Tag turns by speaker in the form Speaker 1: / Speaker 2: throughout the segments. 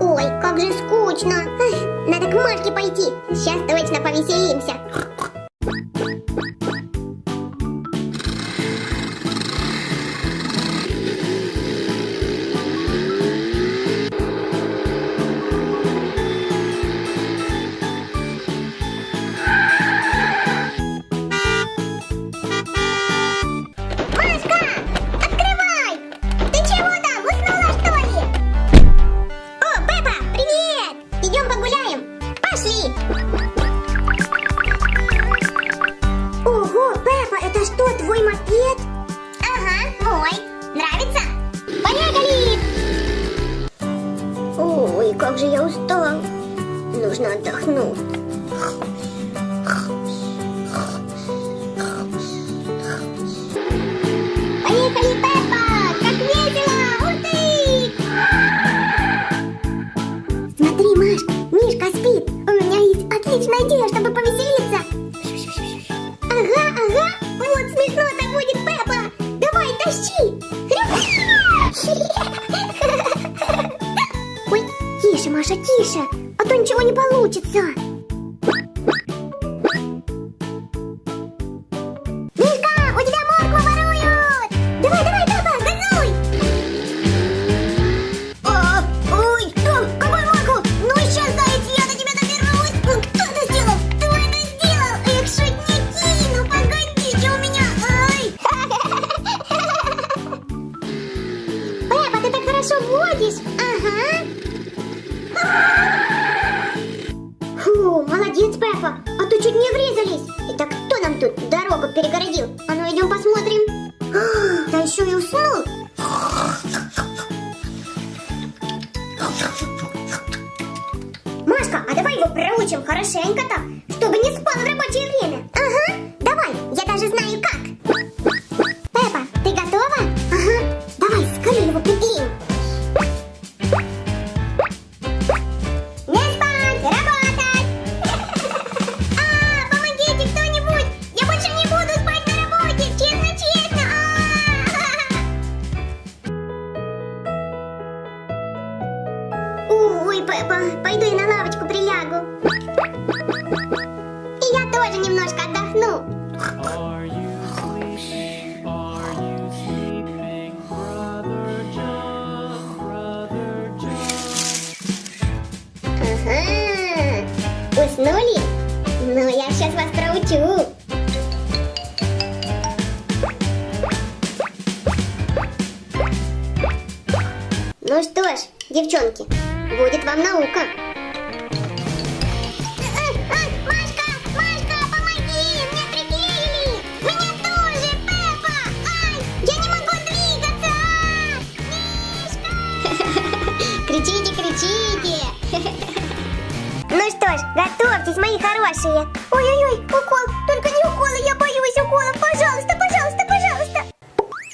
Speaker 1: Ой, как же скучно. Надо к Машке пойти. Сейчас точно повеселимся. Как же я устал. Нужно отдохнуть. Тише. А то ничего не получится. Еще и уснул! Машка, а давай его проучим хорошенько так, чтобы не спал в рабочее время. Тоже немножко отдохну. Уснули? Ну, я сейчас вас проучу. Ну что ж, девчонки, будет вам наука. Мои хорошие. Ой-ой-ой, укол, только не уколы, я боюсь уколов. Пожалуйста, пожалуйста, пожалуйста.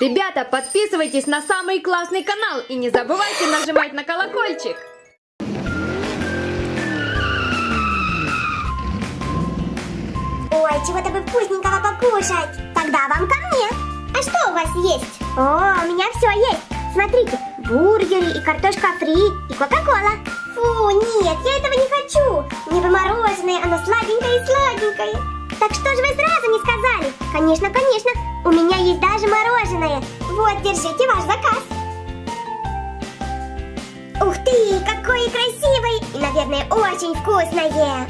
Speaker 2: Ребята, подписывайтесь на самый классный канал и не забывайте нажимать на колокольчик.
Speaker 1: Ой, чего-то бы вкусненького покушать. Тогда вам ко мне. А что у вас есть? О, у меня все есть. Смотрите, бургеры и картошка фри, и кока-кола. Фу, нет, я этого не хочу. Мне бы мороженое, оно сладенькое и сладенькое. Так что же вы сразу не сказали? Конечно, конечно, у меня есть даже мороженое. Вот, держите ваш заказ. Ух ты, какое красивое! И, наверное, очень вкусное.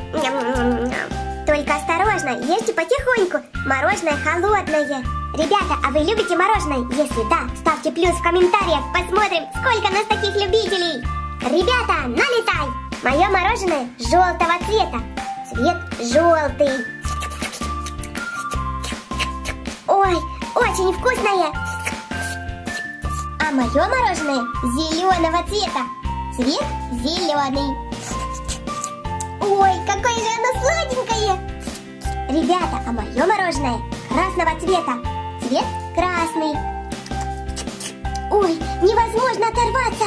Speaker 1: Только осторожно, ешьте потихоньку. Мороженое холодное. Ребята, а вы любите мороженое? Если да, ставьте плюс в комментариях. Посмотрим, сколько нас таких любителей. Ребята, налетай! Мое мороженое желтого цвета. Цвет желтый. Ой, очень вкусное. А мое мороженое зеленого цвета. Цвет зеленый. Ой, какое же оно сладенькое! Ребята, а мое мороженое красного цвета. Цвет красный. Ой, невозможно оторваться!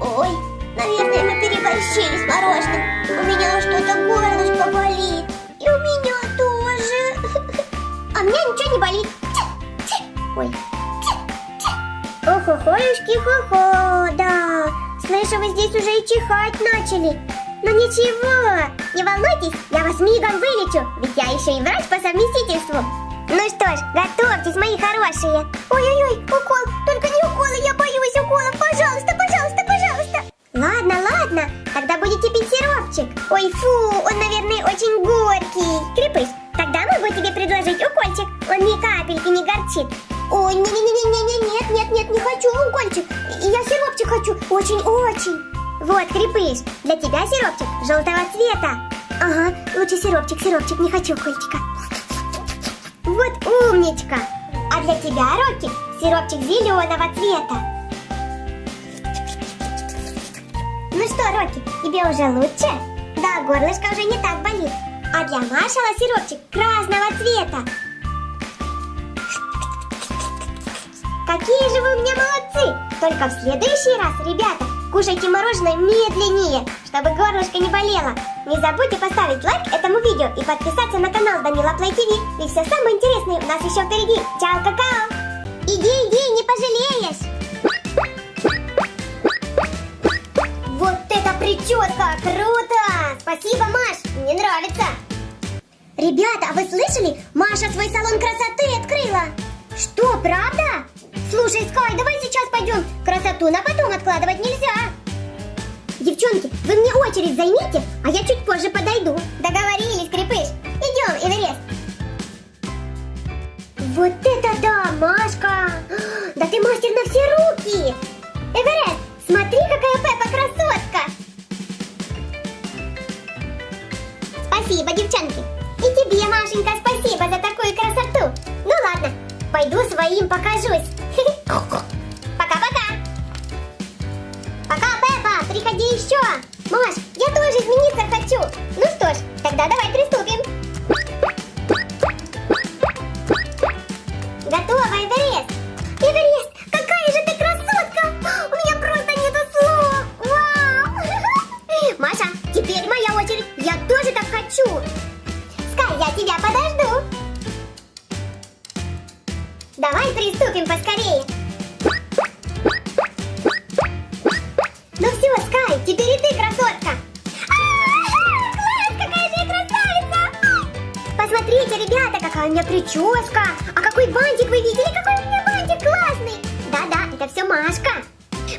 Speaker 1: Ой, наверное, мы переборщили с мороженым. У меня что-то горлышко болит. И у меня тоже. А меня ничего не болит. Ой. Ть. Аюшки, хо-хо, да. Слышу, вы здесь уже и чихать начали. Но ничего, не волнуйтесь, я вас мигом вылечу, ведь я еще и врач по совместительству. Ну что ж, готовьтесь, мои хорошие. Ой-ой-ой, укол, только не уколы, я боюсь уколов. Пожалуйста, пожалуйста, пожалуйста. Ладно, ладно, тогда будете пить сиропчик. Ой, фу, он, наверное, очень горький. Крепыш, тогда могу тебе предложить укольчик. Он ни капельки не горчит. Ой, не-не-не-не-не, нет, нет, нет, не хочу укольчик. Я сиропчик хочу, очень-очень. Вот, крепыш, для тебя сиропчик желтого цвета. Ага, лучше сиропчик, сиропчик, не хочу укольчика. Вот умничка. А для тебя, Рокки, сиропчик зеленого цвета. Ну что, Рокки, тебе уже лучше? Да, горлышко уже не так болит. А для Машала сиропчик красного цвета. Какие же вы у меня молодцы! Только в следующий раз, ребята, кушайте мороженое медленнее, чтобы горлышко не болело. Не забудьте поставить лайк этому видео и подписаться на канал Данила Плей ТВ. И все самое интересное у нас еще впереди. Чао, какао! Иди, иди, не пожалеешь! Вот это прическа! Круто! Спасибо, Маш! Мне нравится! Ребята, а вы слышали? Маша свой салон красоты открыла! Что, правда? Слушай, Скай, давай сейчас пойдем. Красоту на потом откладывать нельзя. Девчонки, вы мне очередь займите, а я чуть позже подойду. Договорились, Крепыш. Идем, Эверест. Вот это да, Машка! Да ты мастер на все руки! Эверест, смотри, какая Пеппа красотка! Спасибо, девчонки! И тебе, Машенька, спасибо за такую красоту! Ну ладно, пойду своим покажусь. Пока-пока! Пока, Пеппа, приходи еще! Маш, я тоже измениться хочу! Ну что ж, тогда давай приступим! Прическа! А какой бантик вы видели? Какой у меня бантик классный! Да-да, это все Машка!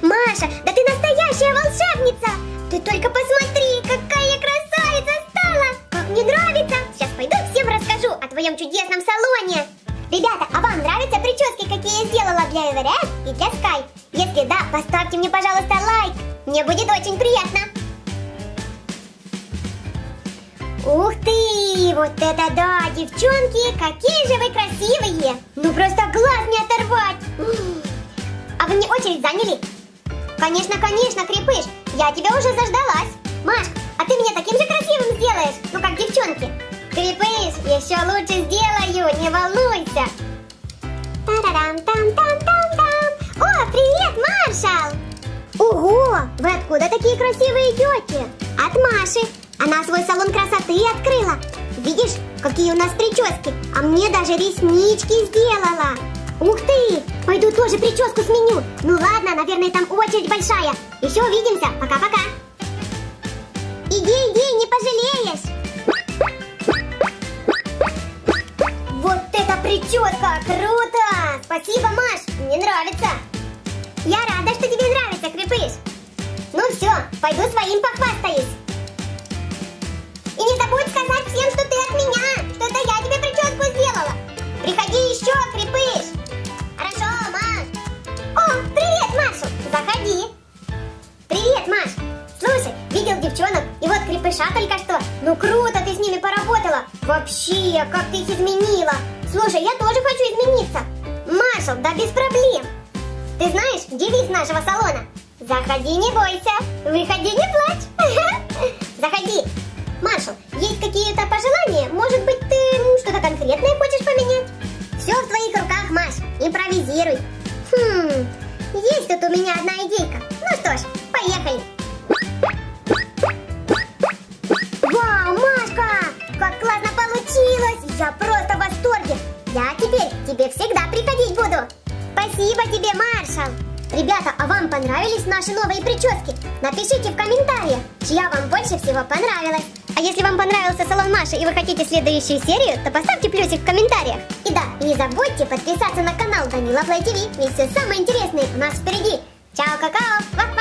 Speaker 1: Маша, да ты настоящая волшебница! Ты только посмотри, какая красавица стала! Как мне нравится! Сейчас пойду всем расскажу о твоем чудесном салоне! Ребята, а вам нравятся прически, какие я сделала для Эверест и для Скай? Если да, поставьте мне, пожалуйста, лайк. Мне будет очень приятно. Ух ты! Вот это да, девчонки! Какие же вы красивые! Ну просто глаз не оторвать! А вы мне очередь заняли? Конечно, конечно, Крепыш! Я тебя уже заждалась! Маш, а ты меня таким же красивым сделаешь, ну как девчонки! Крепыш, еще лучше сделаю, не волнуйся! Тарарам-там-там-там-там! О, привет, Маршал! Ого, вы откуда такие красивые идете? От Маши. Она свой салон красоты открыла. Видишь, какие у нас прически? А мне даже реснички сделала. Ух ты! Пойду тоже прическу сменю. Ну ладно, наверное, там очередь большая. Еще увидимся. Пока-пока. Иди, иди, не пожалеешь. Вот это прическа! Круто! Спасибо, Маш! Мне нравится! Я рада, что тебе нравится, Крепыш! Ну все, пойду своим похвастаюсь! И не забудь крепыша только что. Ну круто ты с ними поработала. Вообще, как ты их изменила. Слушай, я тоже хочу измениться. Машал, да без проблем. Ты знаешь девиз нашего салона? Заходи, не бойся. Выходи, не плачь. Заходи. Маршал, есть какие-то пожелания? Может быть, ты что-то конкретное хочешь поменять? Все в твоих руках, Маш. Импровизируй. Хм, есть тут у меня одна идейка. Напишите в комментариях, чья вам больше всего понравилась. А если вам понравился салон Маши и вы хотите следующую серию, то поставьте плюсик в комментариях. И да, не забудьте подписаться на канал Данила Плей ТВ, ведь все самое интересное у нас впереди. Чао, какао, вах